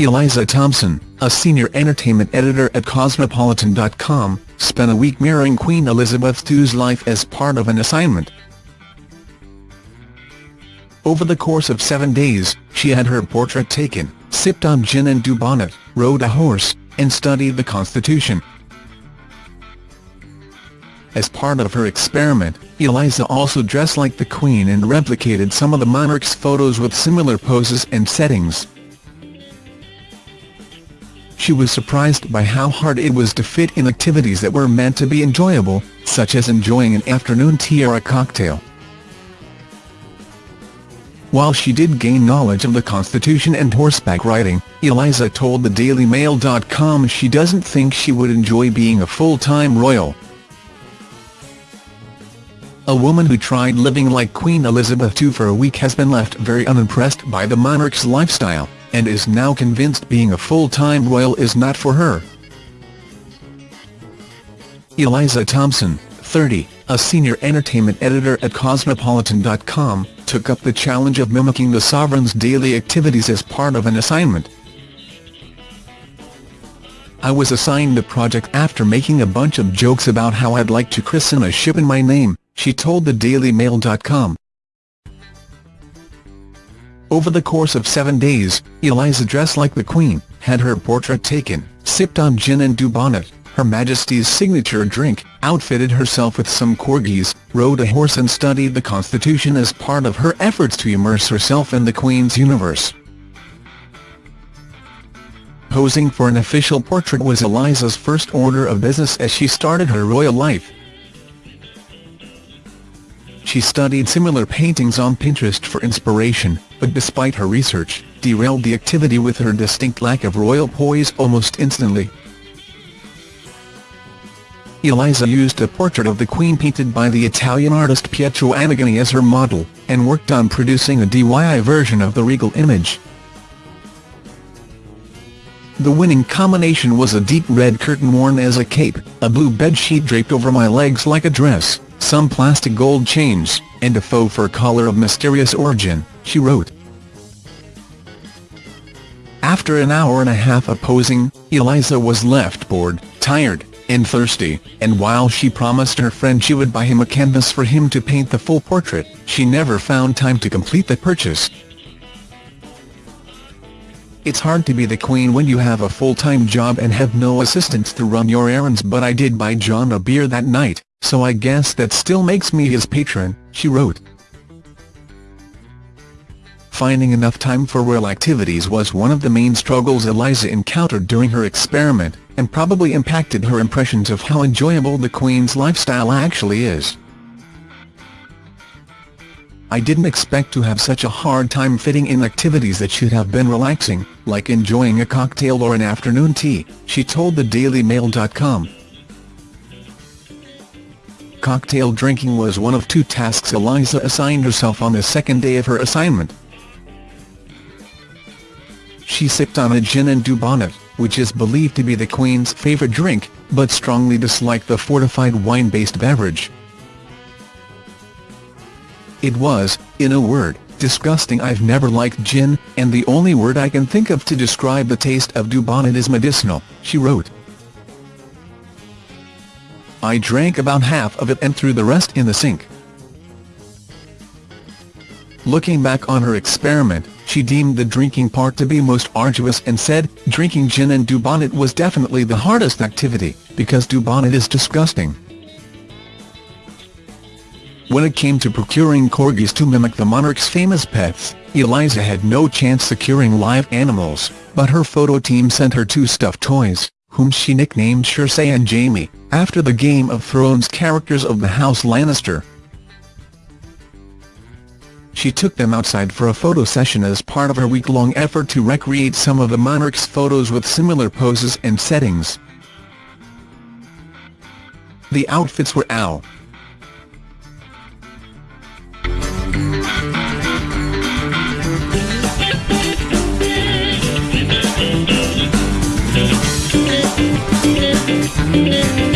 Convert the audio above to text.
Eliza Thompson, a senior entertainment editor at Cosmopolitan.com, spent a week mirroring Queen Elizabeth II's life as part of an assignment. Over the course of seven days, she had her portrait taken, sipped on gin and dubonnet, rode a horse, and studied the Constitution. As part of her experiment, Eliza also dressed like the Queen and replicated some of the monarch's photos with similar poses and settings. She was surprised by how hard it was to fit in activities that were meant to be enjoyable, such as enjoying an afternoon tea or a cocktail. While she did gain knowledge of the Constitution and horseback riding, Eliza told the DailyMail.com she doesn't think she would enjoy being a full-time royal. A woman who tried living like Queen Elizabeth II for a week has been left very unimpressed by the monarch's lifestyle, and is now convinced being a full-time royal is not for her. Eliza Thompson, 30, a senior entertainment editor at Cosmopolitan.com, took up the challenge of mimicking the sovereign's daily activities as part of an assignment. I was assigned the project after making a bunch of jokes about how I'd like to christen a ship in my name, she told the DailyMail.com. Over the course of seven days, Eliza dressed like the Queen, had her portrait taken, sipped on gin and dubonnet, Her Majesty's signature drink, outfitted herself with some corgis, rode a horse and studied the Constitution as part of her efforts to immerse herself in the Queen's universe. Posing for an official portrait was Eliza's first order of business as she started her royal life. She studied similar paintings on Pinterest for inspiration, but despite her research, derailed the activity with her distinct lack of royal poise almost instantly. Eliza used a portrait of the Queen painted by the Italian artist Pietro Annigoni as her model, and worked on producing a DIY version of the regal image. The winning combination was a deep red curtain worn as a cape, a blue bedsheet draped over my legs like a dress, some plastic gold chains, and a faux fur collar of mysterious origin, she wrote. After an hour and a half of posing, Eliza was left bored, tired, and thirsty, and while she promised her friend she would buy him a canvas for him to paint the full portrait, she never found time to complete the purchase. It's hard to be the queen when you have a full-time job and have no assistants to run your errands but I did buy John a beer that night, so I guess that still makes me his patron, she wrote. Finding enough time for royal activities was one of the main struggles Eliza encountered during her experiment, and probably impacted her impressions of how enjoyable the Queen's lifestyle actually is. I didn't expect to have such a hard time fitting in activities that should have been relaxing, like enjoying a cocktail or an afternoon tea, she told the DailyMail.com. Cocktail drinking was one of two tasks Eliza assigned herself on the second day of her assignment. She sipped on a gin and dubonnet, which is believed to be the Queen's favourite drink, but strongly disliked the fortified wine-based beverage. It was, in a word, disgusting I've never liked gin, and the only word I can think of to describe the taste of dubonnet is medicinal, she wrote. I drank about half of it and threw the rest in the sink. Looking back on her experiment, she deemed the drinking part to be most arduous and said, drinking gin and dubonnet was definitely the hardest activity, because dubonnet is disgusting. When it came to procuring corgis to mimic the monarch's famous pets, Eliza had no chance securing live animals, but her photo team sent her two stuffed toys whom she nicknamed Cersei and Jaime, after the Game of Thrones characters of the House Lannister. She took them outside for a photo session as part of her week-long effort to recreate some of the monarch's photos with similar poses and settings. The outfits were Al, Música